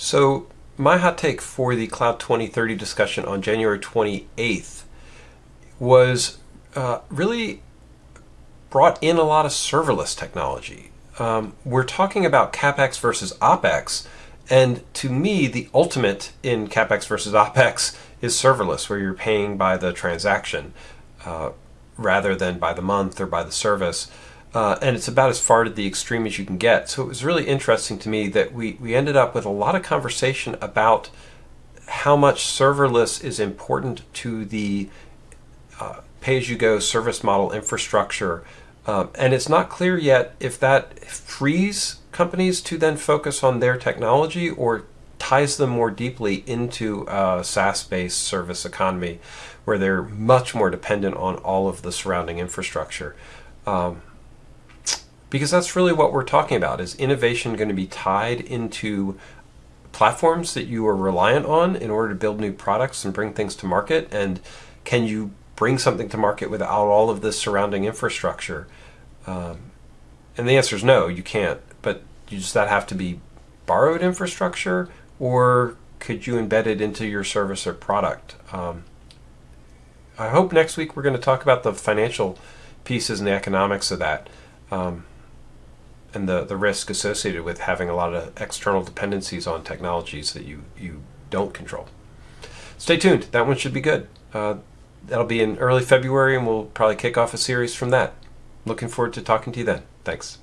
So, my hot take for the Cloud 2030 discussion on January 28th was uh, really brought in a lot of serverless technology. Um, we're talking about CapEx versus OpEx, and to me, the ultimate in CapEx versus OpEx is serverless, where you're paying by the transaction uh, rather than by the month or by the service. Uh, and it's about as far to the extreme as you can get. So it was really interesting to me that we, we ended up with a lot of conversation about how much serverless is important to the uh, pay as you go service model infrastructure. Um, and it's not clear yet if that frees companies to then focus on their technology or ties them more deeply into a SaaS based service economy where they're much more dependent on all of the surrounding infrastructure. Um, because that's really what we're talking about is innovation going to be tied into platforms that you are reliant on in order to build new products and bring things to market? And can you bring something to market without all of this surrounding infrastructure? Um, and the answer is no you can't. But just that have to be borrowed infrastructure or could you embed it into your service or product? Um, i hope next week we're going to talk about the financial pieces and the economics of that. Um, and the, the risk associated with having a lot of external dependencies on technologies that you, you don't control. Stay tuned. That one should be good. Uh, that'll be in early February, and we'll probably kick off a series from that. Looking forward to talking to you then. Thanks.